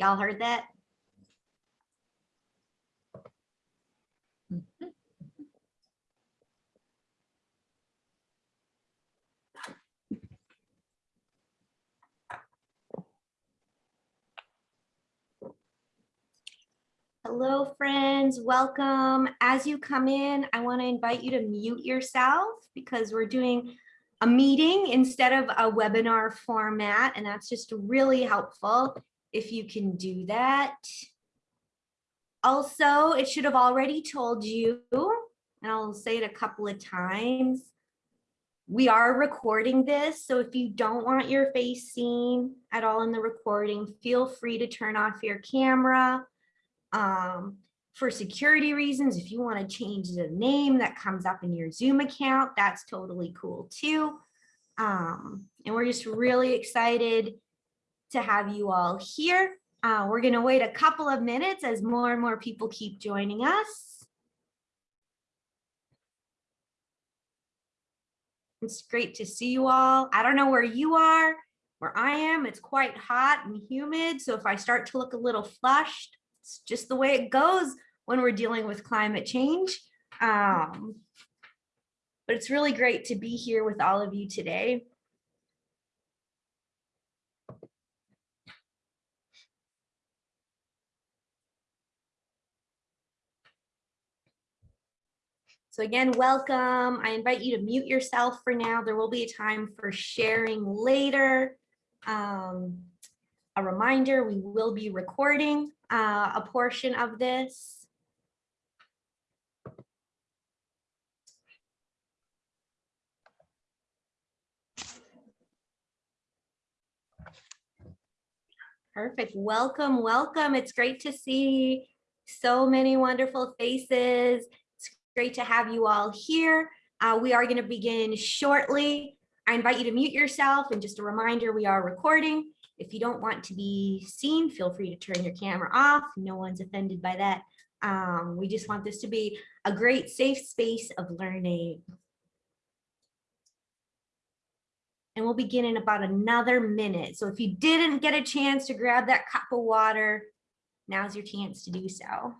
Y'all heard that? Mm-hmm. Hello, friends. Welcome. As you come in, I want to invite you to mute yourself because we're doing a meeting instead of a webinar format, and that's just really helpful if you can do that. Also, it should have already told you, and I'll say it a couple of times, we are recording this, so if you don't want your face seen at all in the recording, feel free to turn off your camera. Um, for security reasons, if you want to change the name that comes up in your Zoom account, that's totally cool too. Um, and we're just really excited to have you all here. Uh, we're going to wait a couple of minutes as more and more people keep joining us. It's great to see you all. I don't know where you are. Where I am, it's quite hot and humid. So if I start to look a little flushed, it's just the way it goes when we're dealing with climate change. Um, but it's really great to be here with all of you today. So again, welcome. I invite you to mute yourself for now. There will be a time for sharing later. Um, a reminder, we will be recording uh, a portion of this. Perfect. Welcome, welcome. It's great to see so many wonderful faces. Great to have you all here. Uh, we are going to begin shortly. I invite you to mute yourself and just a reminder, we are recording. If you don't want to be seen, feel free to turn your camera off. No one's offended by that. Um, we just want this to be a great safe space of learning. and we'll begin in about another minute. So if you didn't get a chance to grab that cup of water, now's your chance to do so.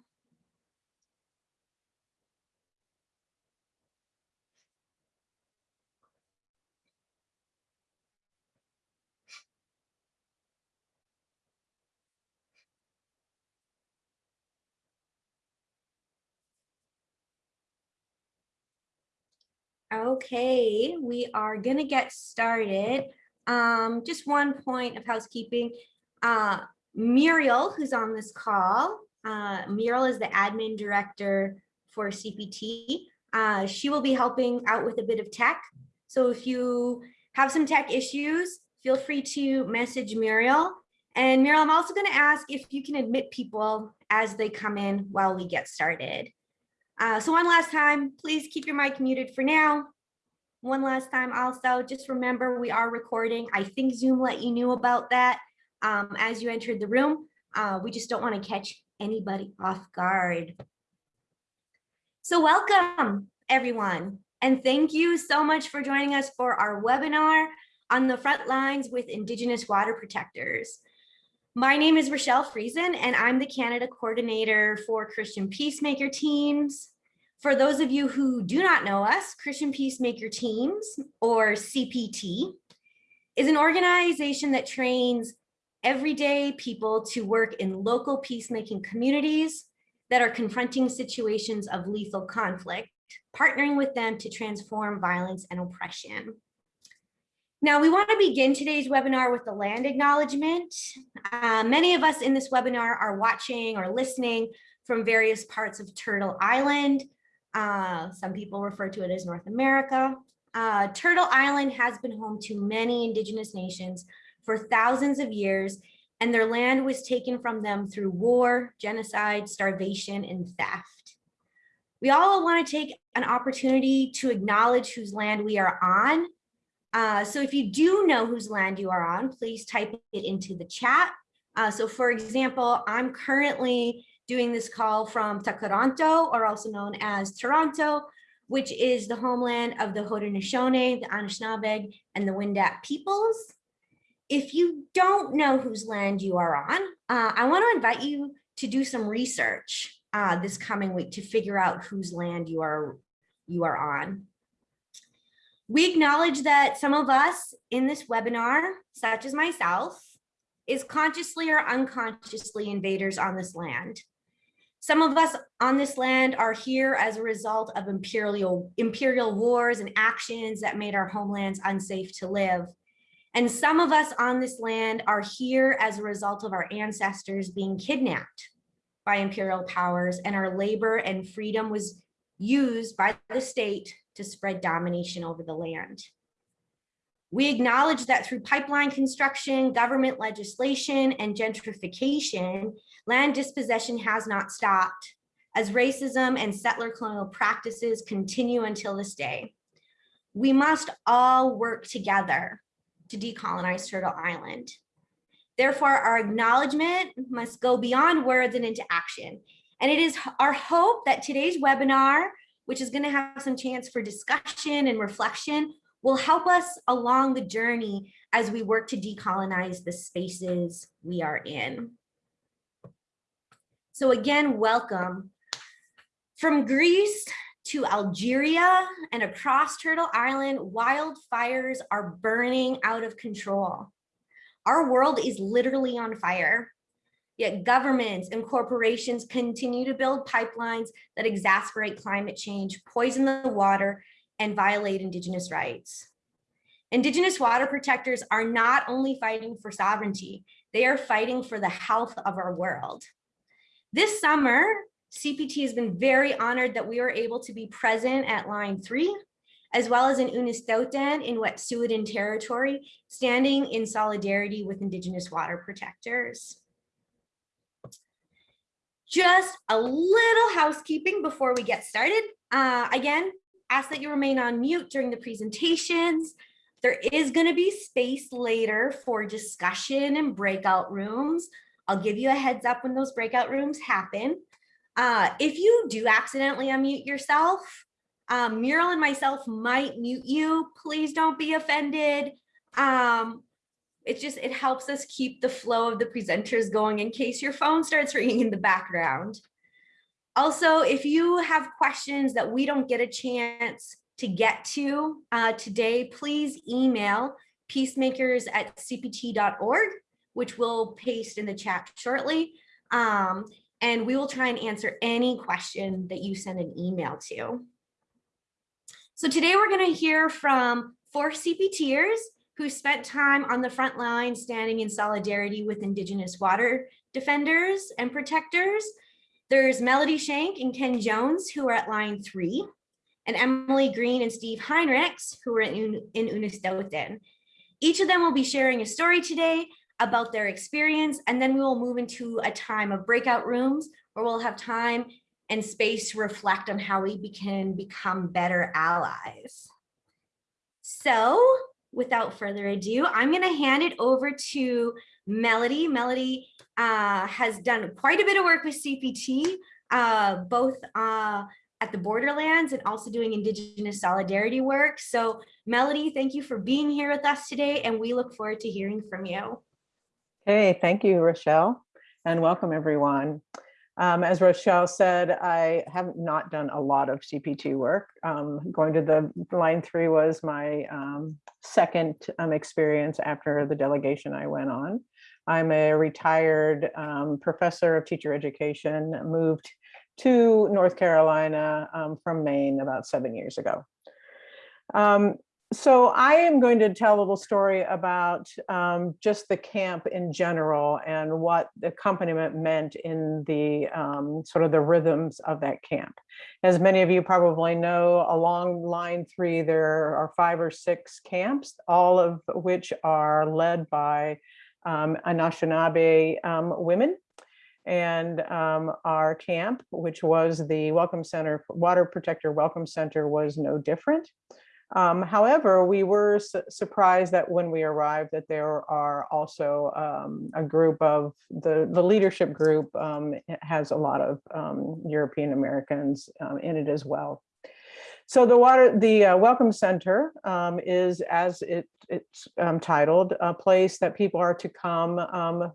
Okay, we are gonna get started. Um, just one point of housekeeping. Uh, Muriel, who's on this call, uh, Muriel is the admin director for CPT. Uh, she will be helping out with a bit of tech. So if you have some tech issues, feel free to message Muriel. And Muriel, I'm also gonna ask if you can admit people as they come in while we get started. Uh, so one last time, please keep your mic muted for now. One last time also, just remember we are recording. I think Zoom let you know about that um, as you entered the room. Uh, we just don't want to catch anybody off guard. So welcome everyone. And thank you so much for joining us for our webinar on the front lines with Indigenous water protectors. My name is Rochelle Friesen, and I'm the Canada coordinator for Christian Peacemaker teams. For those of you who do not know us, Christian Peacemaker Teams, or CPT, is an organization that trains everyday people to work in local peacemaking communities that are confronting situations of lethal conflict, partnering with them to transform violence and oppression. Now, we want to begin today's webinar with the land acknowledgement. Uh, many of us in this webinar are watching or listening from various parts of Turtle Island. Uh, some people refer to it as North America. Uh, Turtle Island has been home to many indigenous nations for thousands of years, and their land was taken from them through war, genocide, starvation, and theft. We all want to take an opportunity to acknowledge whose land we are on uh, so if you do know whose land you are on, please type it into the chat. Uh, so for example, I'm currently doing this call from Tkaronto, or also known as Toronto, which is the homeland of the Haudenosaunee, the Anishinaabe, and the Wendat peoples. if you don't know whose land you are on, uh, I want to invite you to do some research uh, this coming week to figure out whose land you are you are on. We acknowledge that some of us in this webinar, such as myself, is consciously or unconsciously invaders on this land. Some of us on this land are here as a result of imperial, imperial wars and actions that made our homelands unsafe to live. And some of us on this land are here as a result of our ancestors being kidnapped by imperial powers and our labor and freedom was used by the state to spread domination over the land. We acknowledge that through pipeline construction, government legislation, and gentrification, land dispossession has not stopped as racism and settler colonial practices continue until this day. We must all work together to decolonize Turtle Island. Therefore, our acknowledgement must go beyond words and into action. And it is our hope that today's webinar, which is gonna have some chance for discussion and reflection, will help us along the journey as we work to decolonize the spaces we are in. So again, welcome. From Greece to Algeria and across Turtle Island, wildfires are burning out of control. Our world is literally on fire. Yet governments and corporations continue to build pipelines that exacerbate climate change, poison the water, and violate indigenous rights. Indigenous water protectors are not only fighting for sovereignty, they are fighting for the health of our world. This summer, CPT has been very honored that we were able to be present at line three, as well as in Unistoten in Wet'suwet'en territory, standing in solidarity with Indigenous water protectors. Just a little housekeeping before we get started. Uh, again, ask that you remain on mute during the presentations. There is going to be space later for discussion and breakout rooms. I'll give you a heads up when those breakout rooms happen. Uh, if you do accidentally unmute yourself, um, Muriel and myself might mute you. Please don't be offended. Um, it just, it helps us keep the flow of the presenters going in case your phone starts ringing in the background. Also, if you have questions that we don't get a chance to get to uh, today, please email peacemakers at cpt.org, which we'll paste in the chat shortly. Um, and we will try and answer any question that you send an email to. So today we're going to hear from four CPTers who spent time on the front line standing in solidarity with Indigenous water defenders and protectors there's Melody Shank and Ken Jones who are at line three, and Emily Green and Steve Heinrichs who are in, in Unistoten. Each of them will be sharing a story today about their experience, and then we will move into a time of breakout rooms where we'll have time and space to reflect on how we can become better allies. So without further ado, I'm going to hand it over to Melody. Melody uh, has done quite a bit of work with CPT, uh, both uh, at the borderlands and also doing Indigenous solidarity work. So Melody, thank you for being here with us today, and we look forward to hearing from you. Hey, thank you, Rochelle, and welcome everyone. Um, as Rochelle said, I have not done a lot of CPT work. Um, going to the line three was my um, second um, experience after the delegation I went on. I'm a retired um, professor of teacher education, moved to North Carolina um, from Maine about seven years ago. Um, so I am going to tell a little story about um, just the camp in general and what the accompaniment meant in the um, sort of the rhythms of that camp. As many of you probably know, along line three, there are five or six camps, all of which are led by um, Anishinaabe um, women and um, our camp, which was the Welcome Center, Water Protector Welcome Center was no different. Um, however, we were su surprised that when we arrived that there are also um, a group of the, the leadership group um, has a lot of um, European Americans um, in it as well. So the water, the uh, Welcome Center um, is, as it, it's titled, a place that people are to come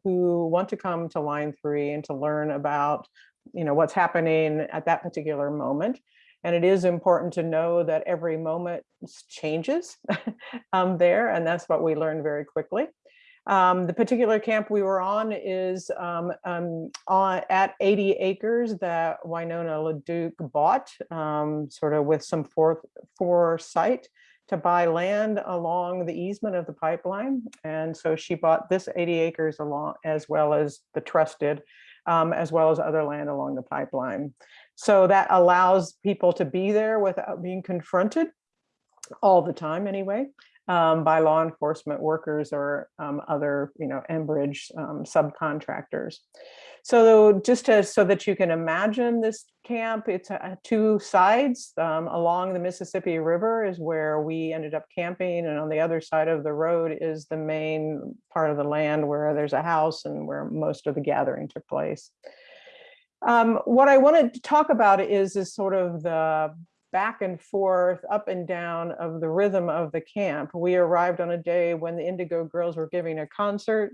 who want to come to Line 3 and to learn about, you know, what's happening at that particular moment. And it is important to know that every moment changes um, there, and that's what we learned very quickly. Um, the particular camp we were on is um, um, on, at 80 acres that Winona LaDuke bought, um, sort of with some foresight to buy land along the easement of the pipeline. And so she bought this 80 acres along as well as the trusted, um, as well as other land along the pipeline. So that allows people to be there without being confronted all the time anyway um, by law enforcement workers or um, other, you know, Enbridge um, subcontractors. So just to, so that you can imagine this camp, it's uh, two sides um, along the Mississippi River is where we ended up camping. And on the other side of the road is the main part of the land where there's a house and where most of the gathering took place. Um, what I wanted to talk about is, is sort of the back and forth, up and down of the rhythm of the camp. We arrived on a day when the Indigo Girls were giving a concert.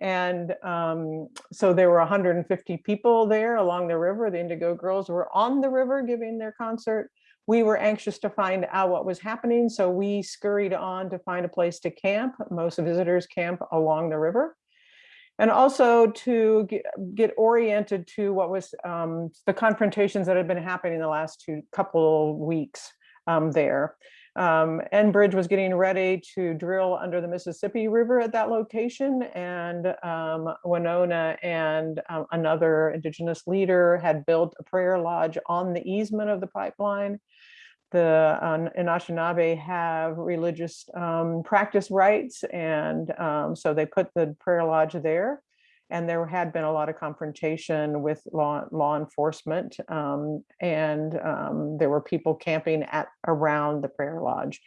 And um, so there were 150 people there along the river. The Indigo Girls were on the river giving their concert. We were anxious to find out what was happening. So we scurried on to find a place to camp. Most visitors camp along the river and also to get, get oriented to what was um, the confrontations that had been happening in the last two couple weeks um, there. Um, Enbridge was getting ready to drill under the Mississippi River at that location and um, Winona and uh, another indigenous leader had built a prayer lodge on the easement of the pipeline the uh, Anishinaabe have religious um, practice rites. And um, so they put the prayer lodge there. And there had been a lot of confrontation with law, law enforcement. Um, and um, there were people camping at around the prayer lodge.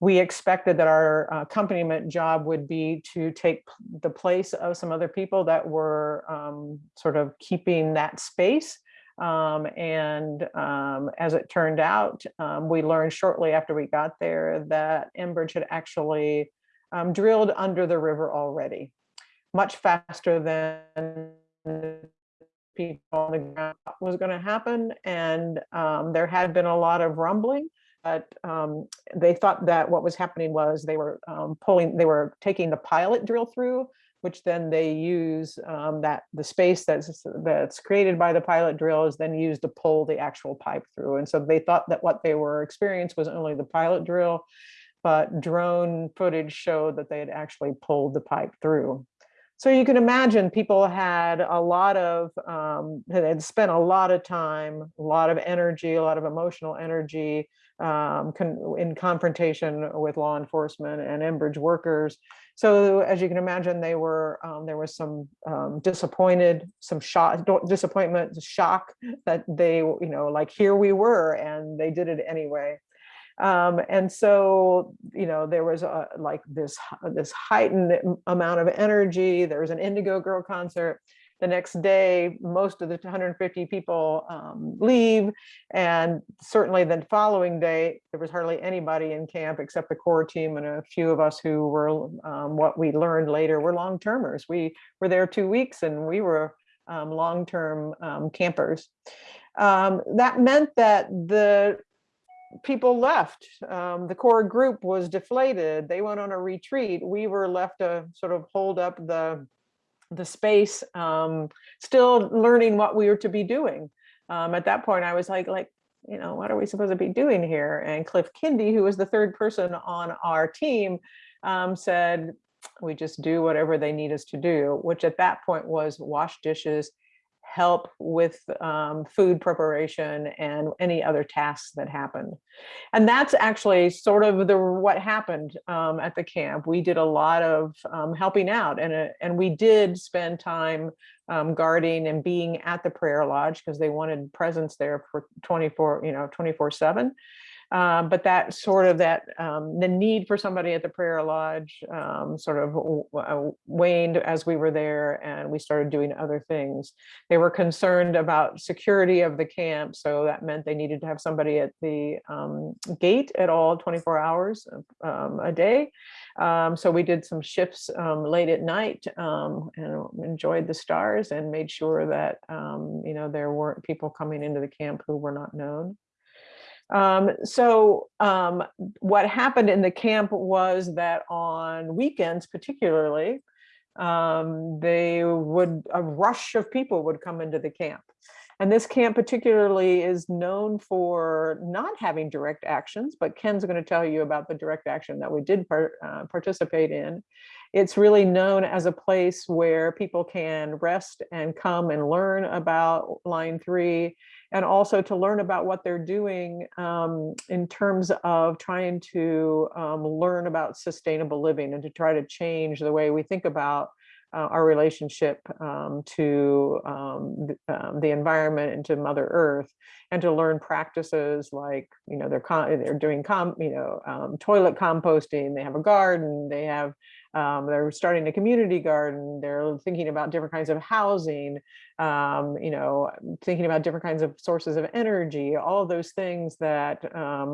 We expected that our accompaniment job would be to take the place of some other people that were um, sort of keeping that space um, and um, as it turned out, um, we learned shortly after we got there that Enbridge had actually um, drilled under the river already, much faster than people on the ground was going to happen. And um, there had been a lot of rumbling, but um, they thought that what was happening was they were pulling, they were taking the pilot drill through which then they use um, that the space that's that's created by the pilot drill is then used to pull the actual pipe through. And so they thought that what they were experiencing was only the pilot drill, but drone footage showed that they had actually pulled the pipe through. So you can imagine people had a lot of, um, had spent a lot of time, a lot of energy, a lot of emotional energy um, con in confrontation with law enforcement and Enbridge workers. So as you can imagine, they were um, there was some um, disappointed, some shock, disappointment, shock that they, you know, like here we were, and they did it anyway. Um, and so, you know, there was a, like this this heightened amount of energy. There was an Indigo Girl concert the next day, most of the 150 people um, leave. And certainly the following day, there was hardly anybody in camp except the core team and a few of us who were um, what we learned later were long-termers. We were there two weeks and we were um, long-term um, campers. Um, that meant that the people left. Um, the core group was deflated. They went on a retreat. We were left to sort of hold up the the space, um, still learning what we were to be doing. Um, at that point, I was like, like, you know, what are we supposed to be doing here? And Cliff Kindy, who was the third person on our team, um, said, we just do whatever they need us to do, which at that point was wash dishes, help with um, food preparation and any other tasks that happened. And that's actually sort of the what happened um, at the camp. We did a lot of um, helping out and, uh, and we did spend time um, guarding and being at the prayer lodge because they wanted presence there for 24, you know, 24 seven. Um, but that sort of that um, the need for somebody at the prayer lodge um, sort of uh, waned as we were there and we started doing other things. They were concerned about security of the camp. So that meant they needed to have somebody at the um, gate at all 24 hours um, a day. Um, so we did some shifts late at night and enjoyed the stars and made sure that, you know, there weren't people coming into the camp who were not known. Um, so um, what happened in the camp was that on weekends particularly, um, they would, a rush of people would come into the camp. And this camp particularly is known for not having direct actions, but Ken's going to tell you about the direct action that we did par uh, participate in. It's really known as a place where people can rest and come and learn about line three and also to learn about what they're doing um, in terms of trying to um, learn about sustainable living and to try to change the way we think about uh, our relationship um, to um, the, um, the environment and to Mother Earth, and to learn practices like you know they're they're doing you know um, toilet composting. They have a garden. They have um, they're starting a community garden. They're thinking about different kinds of housing. Um, you know, thinking about different kinds of sources of energy. All of those things that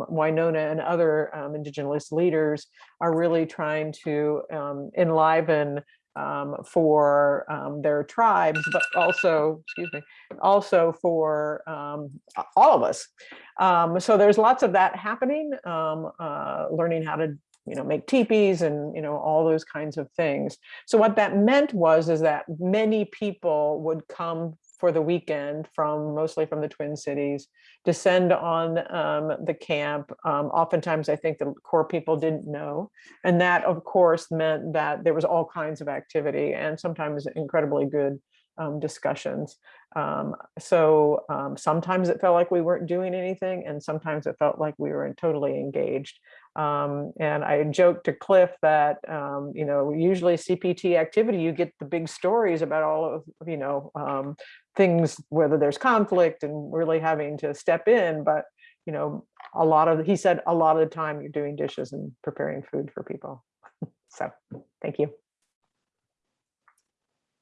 Winona and other indigenous leaders are really trying to enliven um, for um, their tribes, but also, excuse me, also for um, all of us. Um, so there's lots of that happening, um, uh, learning how to you know, make teepees and, you know, all those kinds of things. So what that meant was, is that many people would come for the weekend from mostly from the Twin Cities, descend on um, the camp. Um, oftentimes, I think the core people didn't know. And that, of course, meant that there was all kinds of activity and sometimes incredibly good um, discussions. Um, so um, sometimes it felt like we weren't doing anything and sometimes it felt like we were totally engaged. Um, and I joked to Cliff that, um, you know, usually CPT activity, you get the big stories about all of, you know, um, things, whether there's conflict and really having to step in, but, you know, a lot of, he said, a lot of the time you're doing dishes and preparing food for people. so thank you.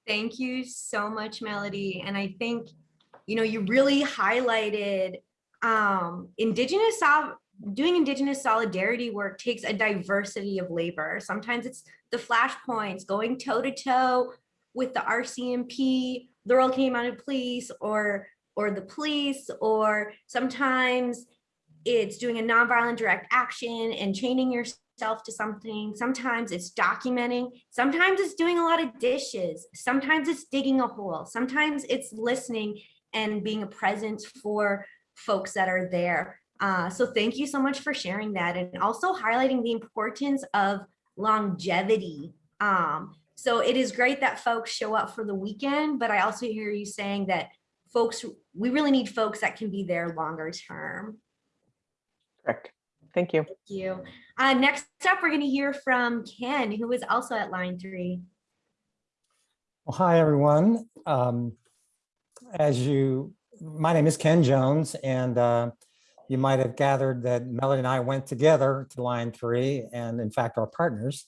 Thank you so much, Melody. And I think, you know, you really highlighted um, indigenous doing indigenous solidarity work takes a diversity of labor. Sometimes it's the flashpoints going toe to toe with the RCMP, the Royal Canadian Mounted Police, or or the police, or sometimes it's doing a nonviolent direct action and chaining yourself to something. Sometimes it's documenting. Sometimes it's doing a lot of dishes. Sometimes it's digging a hole. Sometimes it's listening and being a presence for folks that are there. Uh, so thank you so much for sharing that and also highlighting the importance of longevity. Um, so it is great that folks show up for the weekend, but I also hear you saying that folks, we really need folks that can be there longer term. Correct. Thank you. Thank you. Uh, next up, we're going to hear from Ken, who is also at line three. Well, hi, everyone. Um, as you, my name is Ken Jones, and uh, you might have gathered that Melody and I went together to line three and in fact, our partners.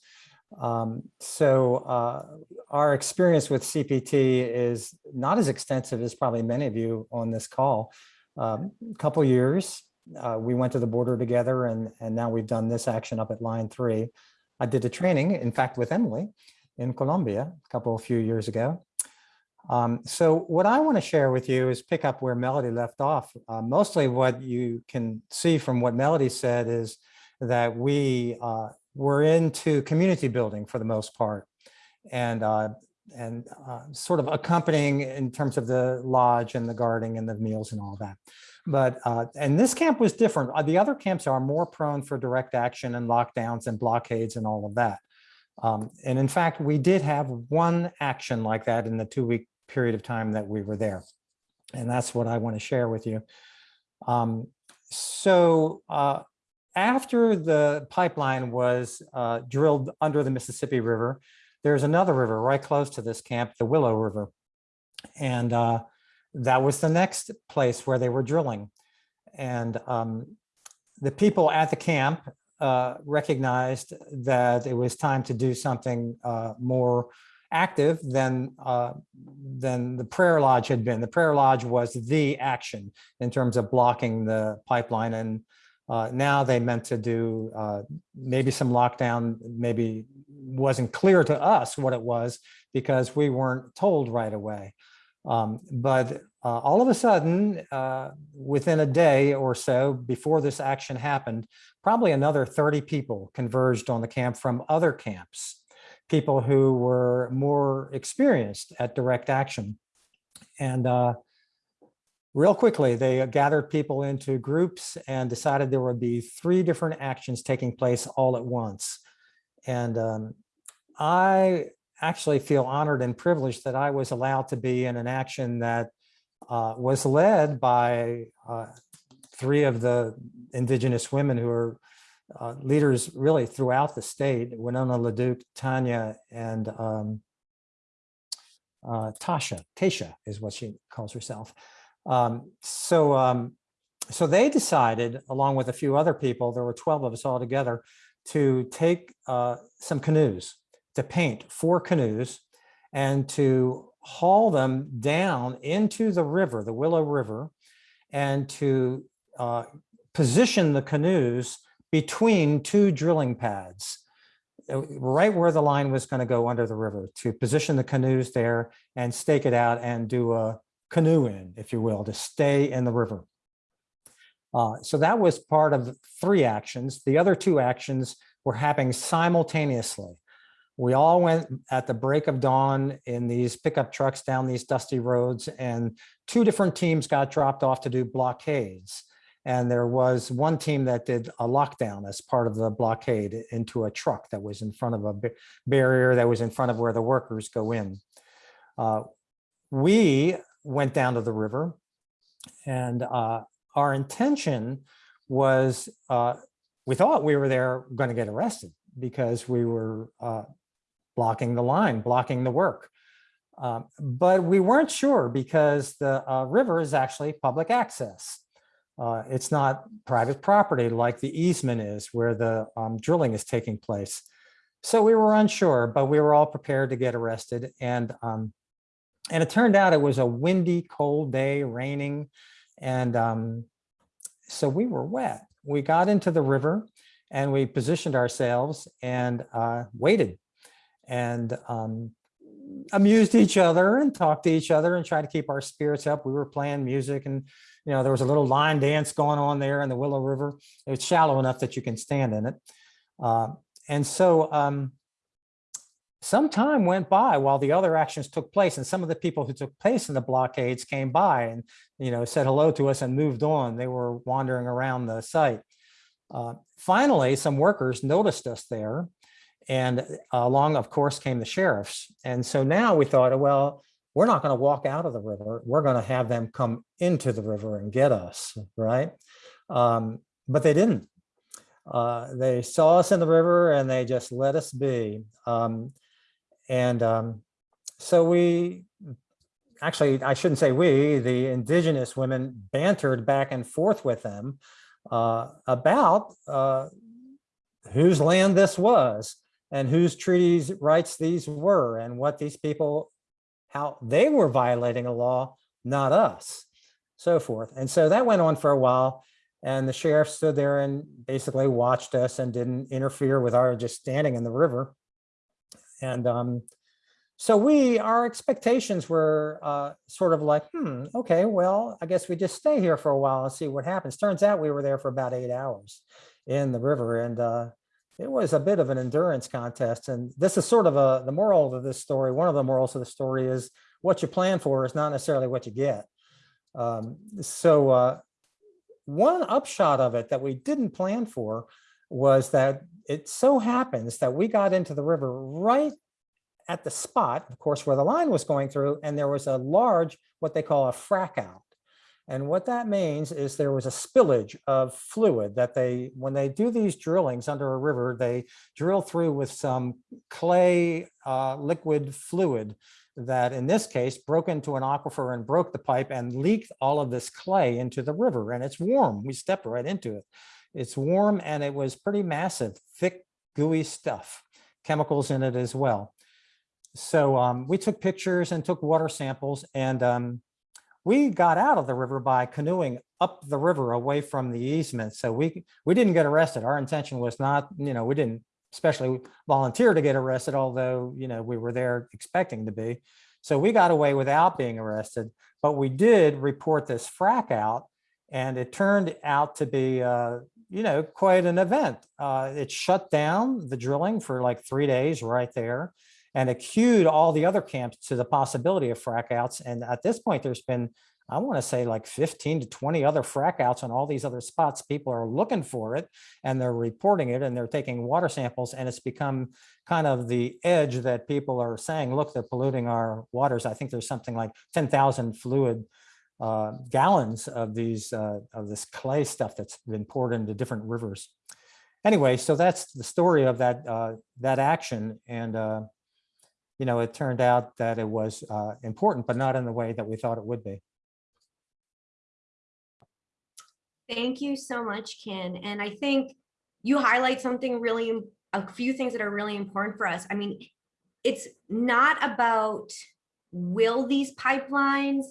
Um, so uh, our experience with CPT is not as extensive as probably many of you on this call. Um, a couple years, uh, we went to the border together and, and now we've done this action up at line three. I did a training, in fact, with Emily in Colombia a couple, of few years ago. Um, so what I want to share with you is pick up where Melody left off. Uh, mostly what you can see from what Melody said is that we uh, were into community building for the most part and uh, and uh, sort of accompanying in terms of the lodge and the guarding and the meals and all that. But uh, and this camp was different. Uh, the other camps are more prone for direct action and lockdowns and blockades and all of that. Um, and in fact, we did have one action like that in the two week period of time that we were there. And that's what I want to share with you. Um, so uh, after the pipeline was uh, drilled under the Mississippi River, there's another river right close to this camp, the Willow River. And uh, that was the next place where they were drilling. And um, the people at the camp uh, recognized that it was time to do something uh, more active than uh, than the prayer lodge had been. The prayer lodge was the action in terms of blocking the pipeline, and uh, now they meant to do uh, maybe some lockdown. Maybe wasn't clear to us what it was because we weren't told right away. Um, but uh, all of a sudden, uh, within a day or so before this action happened, probably another 30 people converged on the camp from other camps, people who were more experienced at direct action. And uh, real quickly, they gathered people into groups and decided there would be three different actions taking place all at once. And um, I actually feel honored and privileged that I was allowed to be in an action that uh, was led by uh, three of the indigenous women who are uh, leaders really throughout the state, Winona LaDuke, Tanya, and um, uh, Tasha, Tasha is what she calls herself. Um, so, um, so they decided, along with a few other people, there were 12 of us all together, to take uh, some canoes, to paint four canoes, and to haul them down into the river, the Willow River, and to uh, position the canoes between two drilling pads, uh, right where the line was going to go under the river, to position the canoes there and stake it out and do a canoe in, if you will, to stay in the river. Uh, so that was part of three actions. The other two actions were happening simultaneously. We all went at the break of dawn in these pickup trucks down these dusty roads and two different teams got dropped off to do blockades. And there was one team that did a lockdown as part of the blockade into a truck that was in front of a barrier that was in front of where the workers go in. Uh, we went down to the river and uh, our intention was uh, we thought we were there going to get arrested because we were uh, blocking the line, blocking the work. Um, but we weren't sure because the uh, river is actually public access. Uh, it's not private property like the easement is where the um, drilling is taking place. So we were unsure, but we were all prepared to get arrested. And, um, and it turned out it was a windy, cold day, raining. And um, so we were wet. We got into the river and we positioned ourselves and uh, waited and um, amused each other and talked to each other and tried to keep our spirits up. We were playing music and, you know, there was a little line dance going on there in the Willow River. It's shallow enough that you can stand in it. Uh, and so um, some time went by while the other actions took place and some of the people who took place in the blockades came by and, you know, said hello to us and moved on. They were wandering around the site. Uh, finally, some workers noticed us there and along, of course, came the sheriffs. And so now we thought, well, we're not going to walk out of the river. We're going to have them come into the river and get us, right? Um, but they didn't. Uh, they saw us in the river and they just let us be. Um, and um, so we, actually, I shouldn't say we, the indigenous women bantered back and forth with them uh, about uh, whose land this was and whose treaties rights these were and what these people, how they were violating a law, not us, so forth. And so that went on for a while. And the sheriff stood there and basically watched us and didn't interfere with our just standing in the river. And um, so we, our expectations were uh, sort of like, hmm, okay, well, I guess we just stay here for a while and see what happens. Turns out we were there for about eight hours in the river. And uh, it was a bit of an endurance contest. And this is sort of a, the moral of this story. One of the morals of the story is what you plan for is not necessarily what you get. Um, so uh, one upshot of it that we didn't plan for was that it so happens that we got into the river right at the spot, of course, where the line was going through, and there was a large, what they call a frack out. And what that means is there was a spillage of fluid that they, when they do these drillings under a river, they drill through with some clay uh, liquid fluid that in this case broke into an aquifer and broke the pipe and leaked all of this clay into the river and it's warm. We stepped right into it. It's warm and it was pretty massive, thick, gooey stuff, chemicals in it as well. So um, we took pictures and took water samples and um, we got out of the river by canoeing up the river away from the easement. So we we didn't get arrested. Our intention was not, you know, we didn't especially volunteer to get arrested, although, you know, we were there expecting to be. So we got away without being arrested, but we did report this frack out and it turned out to be, uh, you know, quite an event. Uh, it shut down the drilling for like three days right there and it cued all the other camps to the possibility of frack outs. And at this point, there's been, I want to say like 15 to 20 other frack outs on all these other spots. People are looking for it and they're reporting it and they're taking water samples and it's become kind of the edge that people are saying, look, they're polluting our waters. I think there's something like 10,000 fluid uh, gallons of these uh, of this clay stuff that's been poured into different rivers. Anyway, so that's the story of that uh, that action. And uh, you know, it turned out that it was uh, important, but not in the way that we thought it would be. Thank you so much, Ken. And I think you highlight something really, a few things that are really important for us. I mean, it's not about will these pipelines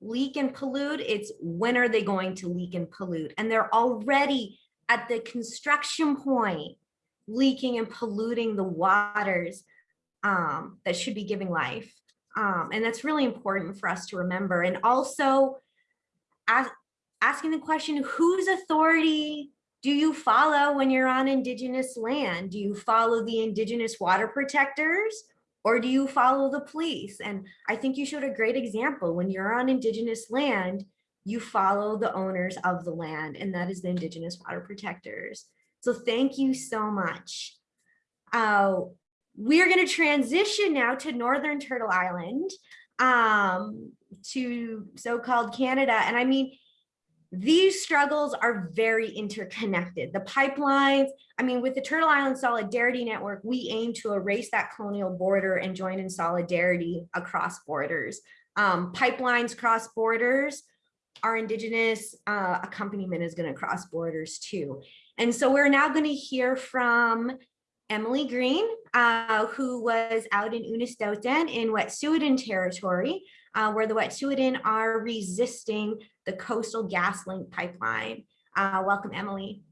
leak and pollute? It's when are they going to leak and pollute? And they're already at the construction point leaking and polluting the waters um, that should be giving life. Um, and that's really important for us to remember. And also, as, asking the question, whose authority do you follow when you're on indigenous land? Do you follow the indigenous water protectors or do you follow the police? And I think you showed a great example. When you're on indigenous land, you follow the owners of the land and that is the indigenous water protectors. So thank you so much. Uh, we're going to transition now to Northern Turtle Island, um, to so-called Canada. And I mean, these struggles are very interconnected. The pipelines, I mean, with the Turtle Island Solidarity Network, we aim to erase that colonial border and join in solidarity across borders. Um, pipelines cross borders, our indigenous uh, accompaniment is going to cross borders too. And so we're now going to hear from Emily Green, uh, who was out in Unistoten in Wet'suwet'en territory, uh, where the Wet'suwet'en are resisting the Coastal GasLink pipeline. Uh, welcome, Emily.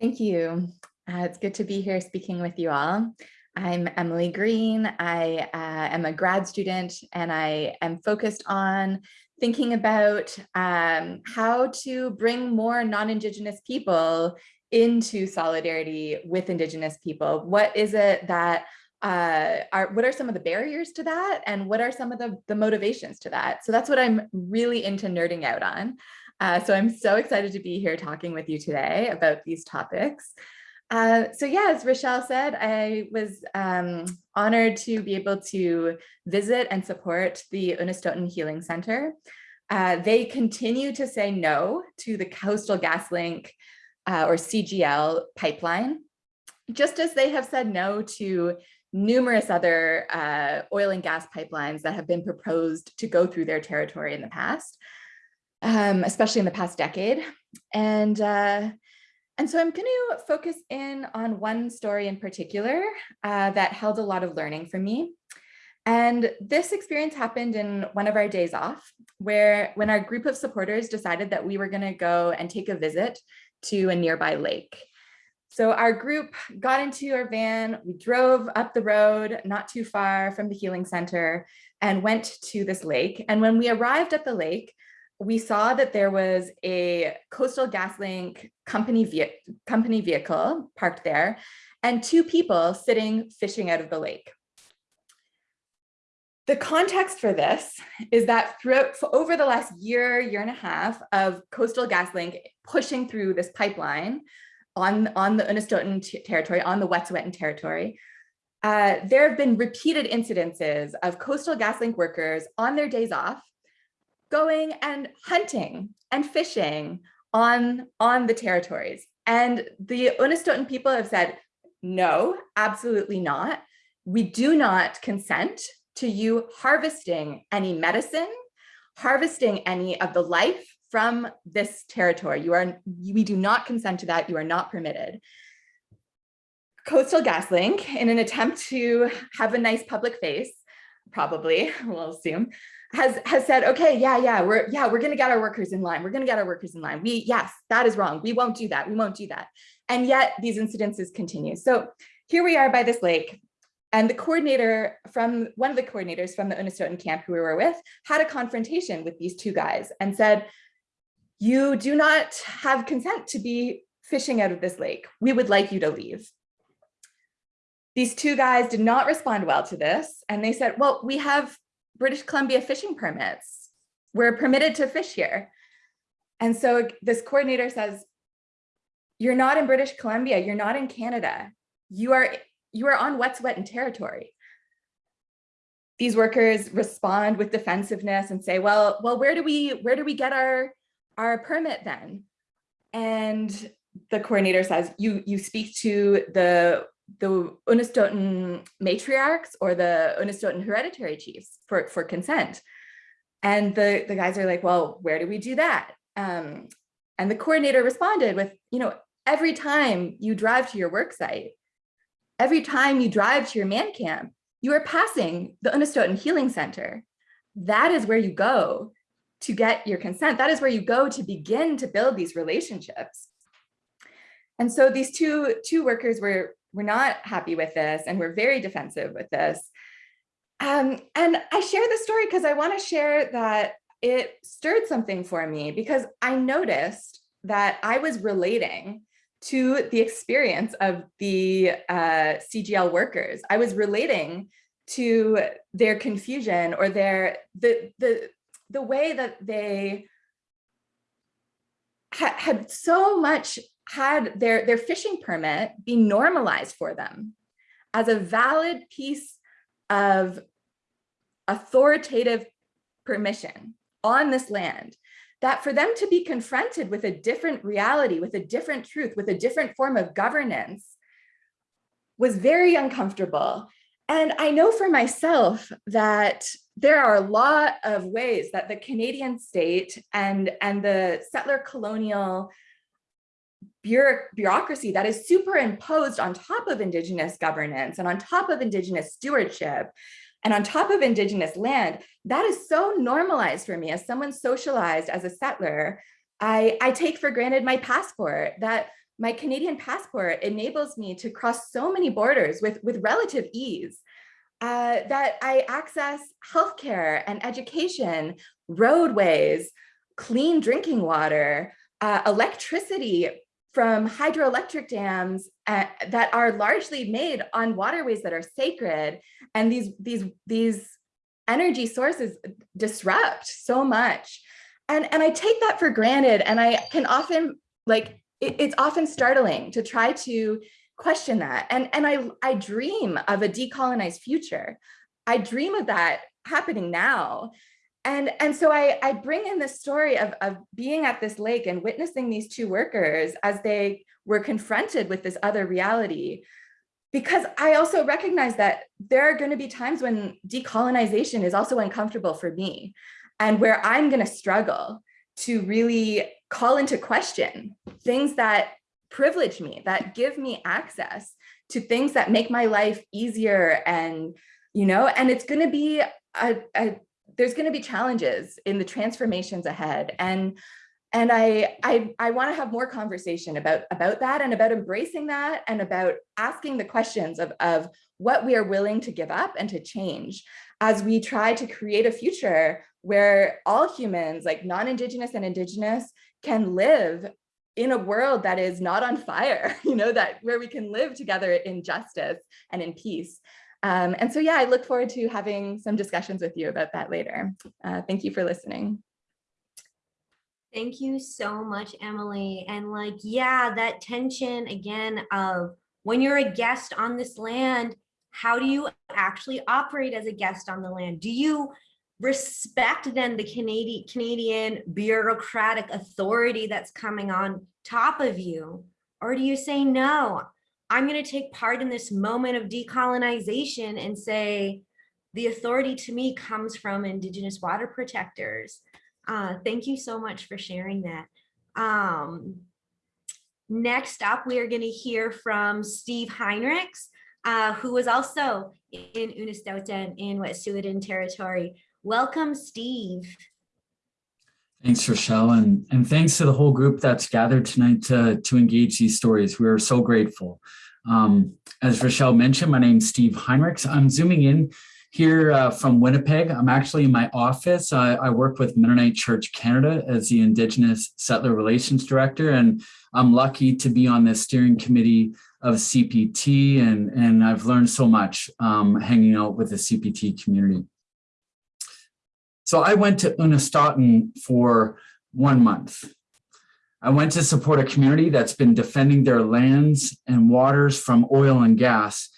Thank you. Uh, it's good to be here speaking with you all. I'm Emily Green. I uh, am a grad student and I am focused on thinking about um, how to bring more non-Indigenous people into solidarity with Indigenous people. What is it that uh, are, what are some of the barriers to that? And what are some of the, the motivations to that? So that's what I'm really into nerding out on. Uh, so I'm so excited to be here talking with you today about these topics. Uh, so yeah, as Rochelle said, I was um, honored to be able to visit and support the Unistoten Healing Center. Uh, they continue to say no to the Coastal GasLink uh, or CGL pipeline, just as they have said no to numerous other uh, oil and gas pipelines that have been proposed to go through their territory in the past, um, especially in the past decade. And, uh, and so I'm going to focus in on one story in particular uh, that held a lot of learning for me. And this experience happened in one of our days off, where when our group of supporters decided that we were going to go and take a visit to a nearby lake. So our group got into our van, we drove up the road, not too far from the healing center and went to this lake. And when we arrived at the lake, we saw that there was a Coastal GasLink company, ve company vehicle parked there and two people sitting fishing out of the lake. The context for this is that throughout over the last year, year and a half of Coastal GasLink pushing through this pipeline, on, on the Unistoten territory, on the Wet'suwet'en territory, uh, there have been repeated incidences of Coastal GasLink workers on their days off going and hunting and fishing on, on the territories. And the Unistoten people have said, no, absolutely not. We do not consent to you harvesting any medicine, harvesting any of the life from this territory. You are, we do not consent to that. You are not permitted. Coastal GasLink, in an attempt to have a nice public face, probably, we'll assume, has has said, okay, yeah, yeah, we're yeah, we're gonna get our workers in line. We're gonna get our workers in line. We yes, that is wrong. We won't do that. We won't do that. And yet these incidences continue. So here we are by this lake. And the coordinator from one of the coordinators from the Unistoten camp who we were with had a confrontation with these two guys and said, you do not have consent to be fishing out of this lake. We would like you to leave. These two guys did not respond well to this. And they said, well, we have British Columbia fishing permits. We're permitted to fish here. And so this coordinator says, you're not in British Columbia, you're not in Canada. You are, you are on Wet'suwet'en territory. These workers respond with defensiveness and say, well, well, where do we, where do we get our, our permit then? And the coordinator says, you, you speak to the the Unistoten matriarchs or the Unistoten hereditary chiefs for, for consent. And the, the guys are like, well, where do we do that? Um, and the coordinator responded with, you know, every time you drive to your work site, every time you drive to your man camp, you are passing the Unistoten Healing Center. That is where you go to get your consent. That is where you go to begin to build these relationships. And so these two, two workers were we're not happy with this and we're very defensive with this. Um, and I share the story because I want to share that it stirred something for me because I noticed that I was relating to the experience of the uh, CGL workers. I was relating to their confusion or their the the the way that they ha had so much had their, their fishing permit be normalized for them as a valid piece of authoritative permission on this land, that for them to be confronted with a different reality, with a different truth, with a different form of governance was very uncomfortable. And I know for myself that there are a lot of ways that the Canadian state and, and the settler colonial bureaucracy that is superimposed on top of Indigenous governance and on top of Indigenous stewardship and on top of Indigenous land, that is so normalized for me as someone socialized as a settler. I, I take for granted my passport, that my Canadian passport enables me to cross so many borders with, with relative ease. Uh, that I access healthcare and education, roadways, clean drinking water, uh, electricity from hydroelectric dams uh, that are largely made on waterways that are sacred. And these these these energy sources disrupt so much. And and i take that for granted. And i can often like it, it's often startling to try to question that. And and i i dream of a decolonized future. I dream of that happening now and and so I, I bring in the story of, of being at this lake and witnessing these two workers as they were confronted with this other reality. Because I also recognize that there are going to be times when decolonization is also uncomfortable for me and where I'm going to struggle to really call into question things that privilege me, that give me access to things that make my life easier and, you know, and it's going to be a, a there's going to be challenges in the transformations ahead. And and I, I, I want to have more conversation about, about that and about embracing that and about asking the questions of, of what we are willing to give up and to change as we try to create a future where all humans, like non-Indigenous and Indigenous, can live in a world that is not on fire, you know, that where we can live together in justice and in peace. Um, and so, yeah, I look forward to having some discussions with you about that later. Uh, thank you for listening. Thank you so much, Emily. And like, yeah, that tension again of when you're a guest on this land, how do you actually operate as a guest on the land? Do you respect then the Canadian Canadian bureaucratic authority that's coming on top of you? Or do you say, no, I'm going to take part in this moment of decolonization and say, the authority to me comes from indigenous water protectors. Uh, thank you so much for sharing that. Um, next up, we are going to hear from Steve Heinrichs, uh, who was also in Unistoten in Wet'suwet'en territory. Welcome, Steve. Thanks, Rochelle, and, and thanks to the whole group that's gathered tonight to, to engage these stories. We are so grateful. Um, as Rochelle mentioned, my name's Steve Heinrichs. I'm zooming in here uh, from Winnipeg. I'm actually in my office. I, I work with Mennonite Church Canada as the Indigenous Settler Relations Director, and I'm lucky to be on the steering committee of CPT, and, and I've learned so much um, hanging out with the CPT community. So I went to Unistoten for one month. I went to support a community that's been defending their lands and waters from oil and gas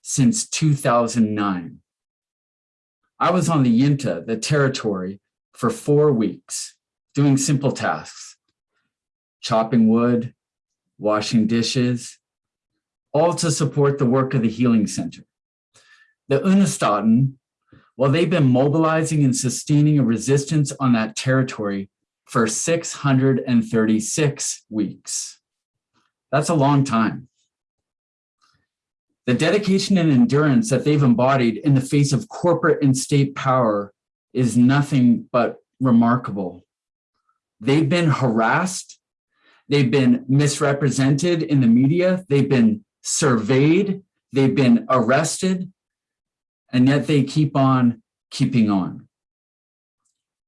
since 2009. I was on the Yintah, the territory, for four weeks, doing simple tasks, chopping wood, washing dishes, all to support the work of the Healing Center. The Unistoten well, they've been mobilizing and sustaining a resistance on that territory for 636 weeks. That's a long time. The dedication and endurance that they've embodied in the face of corporate and state power is nothing but remarkable. They've been harassed. They've been misrepresented in the media. They've been surveyed. They've been arrested and yet they keep on keeping on.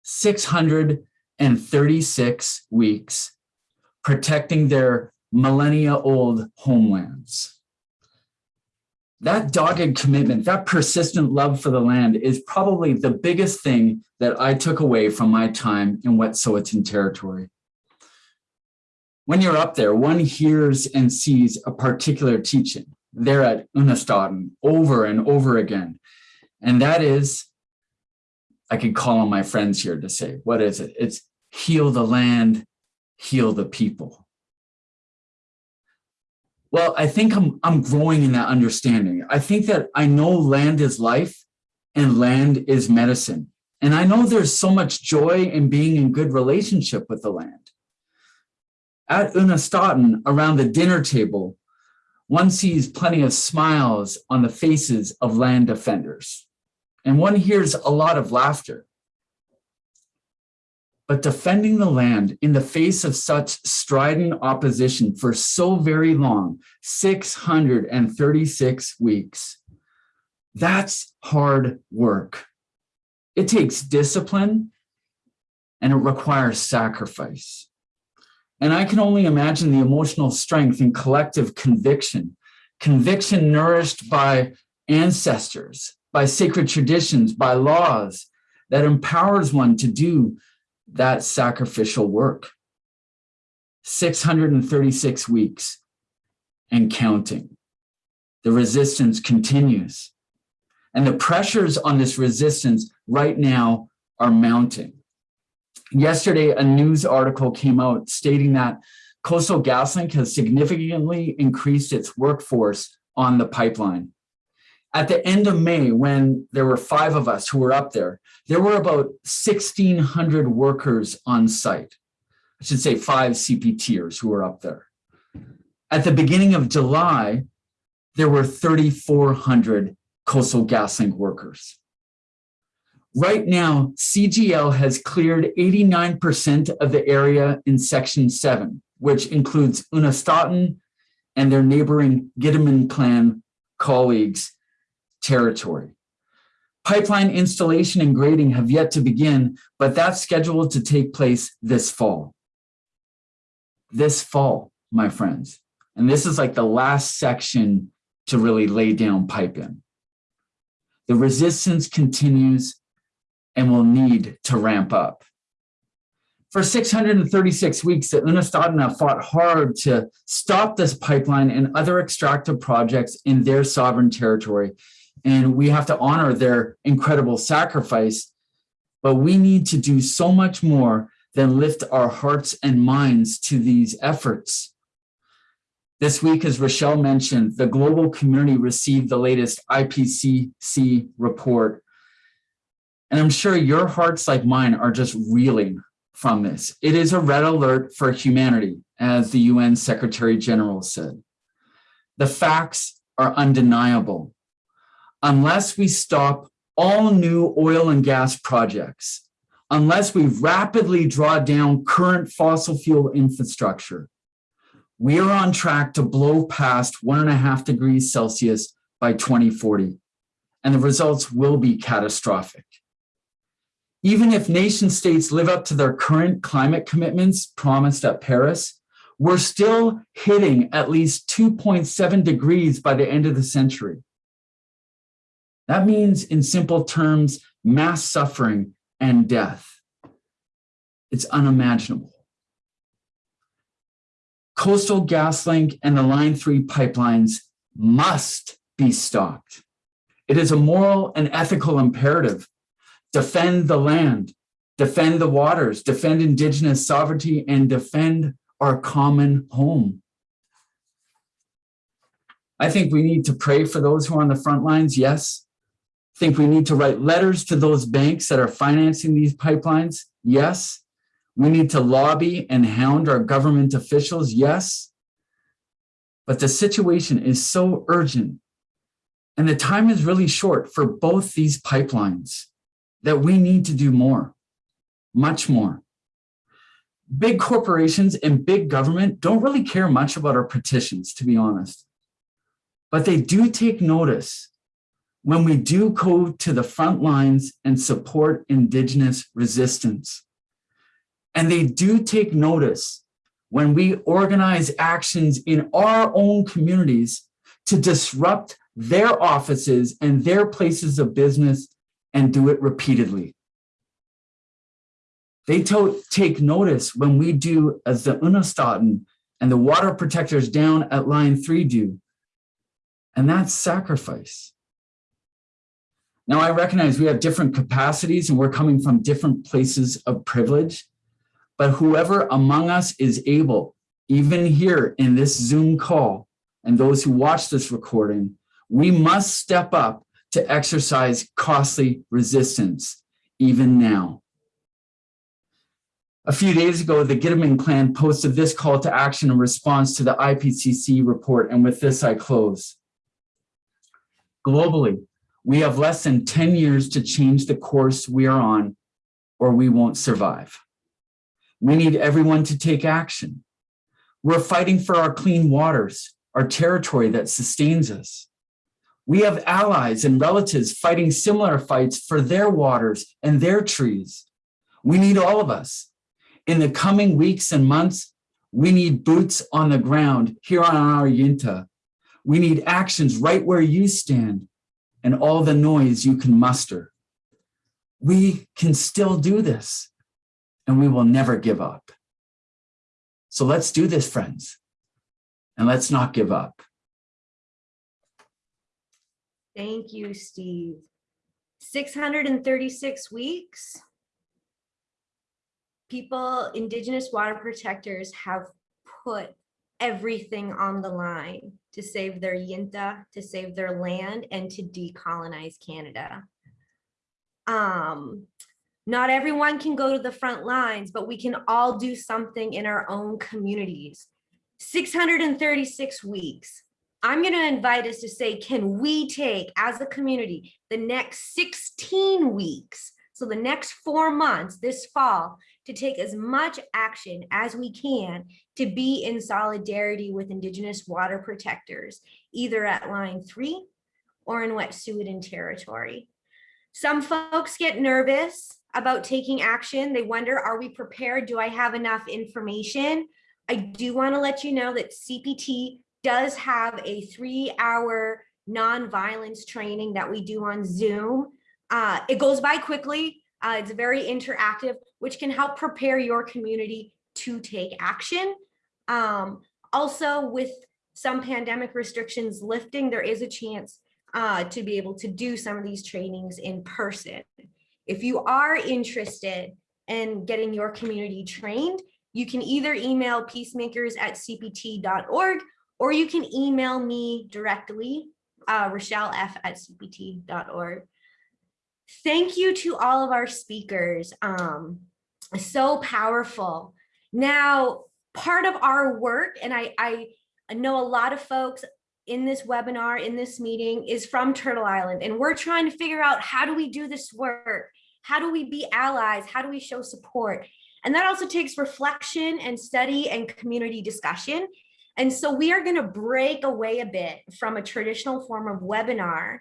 636 weeks protecting their millennia old homelands. That dogged commitment, that persistent love for the land is probably the biggest thing that I took away from my time in Wet'suwet'en territory. When you're up there, one hears and sees a particular teaching there at Unistoten over and over again. And that is, I can call on my friends here to say, what is it? It's heal the land, heal the people. Well, I think I'm, I'm growing in that understanding. I think that I know land is life and land is medicine. And I know there's so much joy in being in good relationship with the land. At Unistoten, around the dinner table, one sees plenty of smiles on the faces of land defenders, and one hears a lot of laughter. But defending the land in the face of such strident opposition for so very long, 636 weeks, that's hard work. It takes discipline and it requires sacrifice. And I can only imagine the emotional strength and collective conviction, conviction nourished by ancestors, by sacred traditions, by laws that empowers one to do that sacrificial work. 636 weeks and counting. The resistance continues. And the pressures on this resistance right now are mounting. Yesterday, a news article came out stating that Coastal GasLink has significantly increased its workforce on the pipeline. At the end of May, when there were five of us who were up there, there were about 1,600 workers on site. I should say five CPTers who were up there. At the beginning of July, there were 3,400 Coastal GasLink workers. Right now, CGL has cleared 89% of the area in Section 7, which includes Unistoten and their neighboring Gidimt'en clan colleagues territory. Pipeline installation and grading have yet to begin, but that's scheduled to take place this fall. This fall, my friends. And this is like the last section to really lay down pipe in. The resistance continues and will need to ramp up. For 636 weeks, the Unistadena fought hard to stop this pipeline and other extractive projects in their sovereign territory and we have to honor their incredible sacrifice. But we need to do so much more than lift our hearts and minds to these efforts. This week, as Rochelle mentioned, the global community received the latest IPCC report. And I'm sure your hearts like mine are just reeling from this. It is a red alert for humanity, as the UN Secretary General said. The facts are undeniable. Unless we stop all new oil and gas projects, unless we rapidly draw down current fossil fuel infrastructure, we are on track to blow past one and a half degrees Celsius by 2040, and the results will be catastrophic. Even if nation states live up to their current climate commitments promised at Paris, we're still hitting at least 2.7 degrees by the end of the century. That means, in simple terms, mass suffering and death. It's unimaginable. Coastal GasLink and the Line 3 pipelines must be stopped. It is a moral and ethical imperative. Defend the land, defend the waters, defend Indigenous sovereignty, and defend our common home. I think we need to pray for those who are on the front lines, yes. Think we need to write letters to those banks that are financing these pipelines, yes. We need to lobby and hound our government officials, yes. But the situation is so urgent and the time is really short for both these pipelines that we need to do more, much more. Big corporations and big government don't really care much about our petitions, to be honest. But they do take notice when we do go to the front lines and support Indigenous resistance. And they do take notice when we organize actions in our own communities to disrupt their offices and their places of business and do it repeatedly. They take notice when we do as the Unistoten and the water protectors down at line three do. And that's sacrifice. Now I recognize we have different capacities and we're coming from different places of privilege, but whoever among us is able, even here in this Zoom call, and those who watch this recording, we must step up to exercise costly resistance, even now. A few days ago, the Gidimt'en clan posted this call to action in response to the IPCC report, and with this I close. Globally, we have less than 10 years to change the course we are on, or we won't survive. We need everyone to take action. We're fighting for our clean waters, our territory that sustains us. We have allies and relatives fighting similar fights for their waters and their trees. We need all of us. In the coming weeks and months, we need boots on the ground here on our Yintah. We need actions right where you stand and all the noise you can muster. We can still do this and we will never give up. So let's do this, friends, and let's not give up. Thank you, Steve. 636 weeks. People, Indigenous water protectors have put everything on the line to save their Yintah, to save their land, and to decolonize Canada. Um, not everyone can go to the front lines, but we can all do something in our own communities. 636 weeks. I'm going to invite us to say, can we take as a community the next 16 weeks, so the next four months this fall, to take as much action as we can to be in solidarity with Indigenous water protectors, either at line three or in Wet'suwet'en territory. Some folks get nervous about taking action. They wonder, are we prepared? Do I have enough information? I do want to let you know that CPT does have a three hour non-violence training that we do on Zoom. Uh, it goes by quickly. Uh, it's very interactive, which can help prepare your community to take action. Um, also, with some pandemic restrictions lifting, there is a chance uh, to be able to do some of these trainings in person. If you are interested in getting your community trained, you can either email peacemakers at cpt.org or you can email me directly, uh, Rochelle F at cpt.org. Thank you to all of our speakers. Um, so powerful. Now, part of our work, and I, I know a lot of folks in this webinar, in this meeting is from Turtle Island, and we're trying to figure out how do we do this work? How do we be allies? How do we show support? And that also takes reflection and study and community discussion. And so we are going to break away a bit from a traditional form of webinar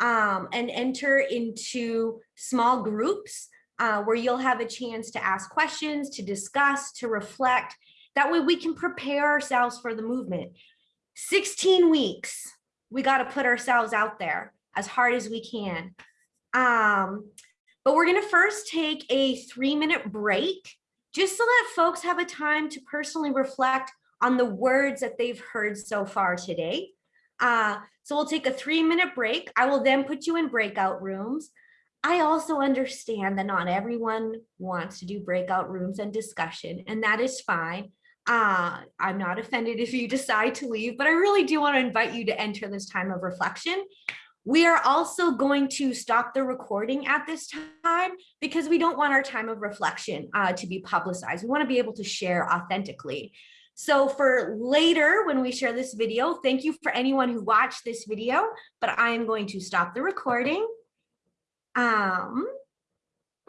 um, and enter into small groups uh, where you'll have a chance to ask questions, to discuss, to reflect. That way we can prepare ourselves for the movement. 16 weeks, we got to put ourselves out there as hard as we can. Um, but we're going to first take a three minute break just to let folks have a time to personally reflect on the words that they've heard so far today. Uh, so we'll take a three minute break. I will then put you in breakout rooms. I also understand that not everyone wants to do breakout rooms and discussion, and that is fine. Uh, I'm not offended if you decide to leave, but I really do want to invite you to enter this time of reflection. We are also going to stop the recording at this time because we don't want our time of reflection uh, to be publicized. We want to be able to share authentically. So for later, when we share this video, thank you for anyone who watched this video, but I am going to stop the recording. Um,